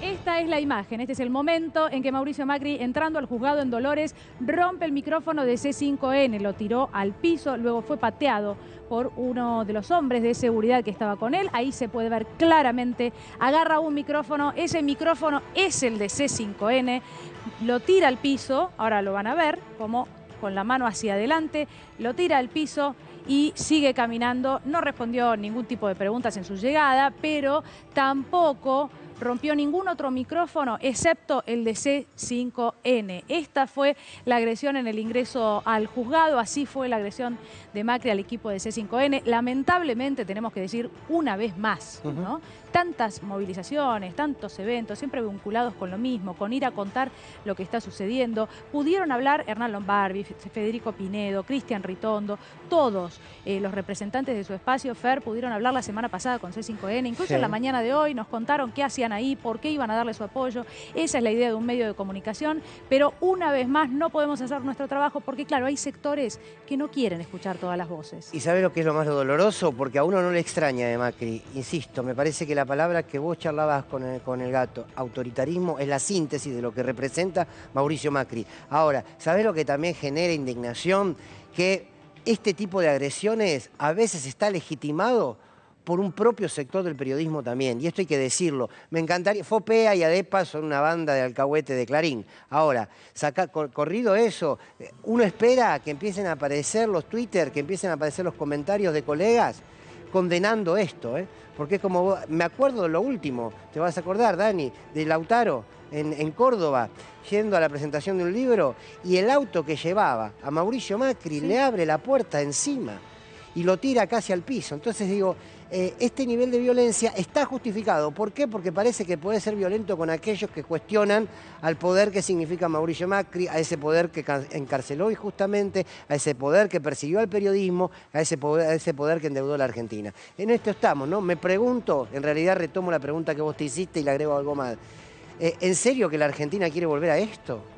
Esta es la imagen, este es el momento en que Mauricio Macri, entrando al juzgado en Dolores, rompe el micrófono de C5N, lo tiró al piso, luego fue pateado por uno de los hombres de seguridad que estaba con él. Ahí se puede ver claramente, agarra un micrófono, ese micrófono es el de C5N, lo tira al piso, ahora lo van a ver, como con la mano hacia adelante, lo tira al piso y sigue caminando. No respondió ningún tipo de preguntas en su llegada, pero tampoco rompió ningún otro micrófono excepto el de C5N. Esta fue la agresión en el ingreso al juzgado, así fue la agresión de Macri al equipo de C5N. Lamentablemente tenemos que decir una vez más, ¿no? Tantas movilizaciones, tantos eventos, siempre vinculados con lo mismo, con ir a contar lo que está sucediendo. Pudieron hablar Hernán Lombardi, Federico Pinedo, Cristian Ritondo, todos eh, los representantes de su espacio, FER, pudieron hablar la semana pasada con C5N, incluso en la mañana de hoy nos contaron qué ahí, por qué iban a darle su apoyo. Esa es la idea de un medio de comunicación, pero una vez más no podemos hacer nuestro trabajo porque, claro, hay sectores que no quieren escuchar todas las voces. ¿Y sabe lo que es lo más doloroso? Porque a uno no le extraña de Macri. Insisto, me parece que la palabra que vos charlabas con el, con el gato, autoritarismo, es la síntesis de lo que representa Mauricio Macri. Ahora, ¿sabés lo que también genera indignación? Que este tipo de agresiones a veces está legitimado por un propio sector del periodismo también, y esto hay que decirlo. Me encantaría, FOPEA y ADEPA son una banda de alcahuete de Clarín. Ahora, saca, corrido eso, eh, uno espera que empiecen a aparecer los Twitter, que empiecen a aparecer los comentarios de colegas condenando esto, ¿eh? porque es como, me acuerdo de lo último, te vas a acordar, Dani, de Lautaro en, en, Córdoba, yendo a la presentación de un libro, y el auto que llevaba a Mauricio Macri le abre la puerta encima y lo tira casi al piso. Entonces digo, eh, este nivel de violencia está justificado. ¿Por qué? Porque parece que puede ser violento con aquellos que cuestionan al poder que significa Mauricio Macri, a ese poder que encarceló injustamente, a ese poder que persiguió al periodismo, a ese poder, a ese poder que endeudó a la Argentina. En esto estamos, ¿no? Me pregunto, en realidad retomo la pregunta que vos te hiciste y le agrego algo más. Eh, ¿En serio que la Argentina quiere volver a esto?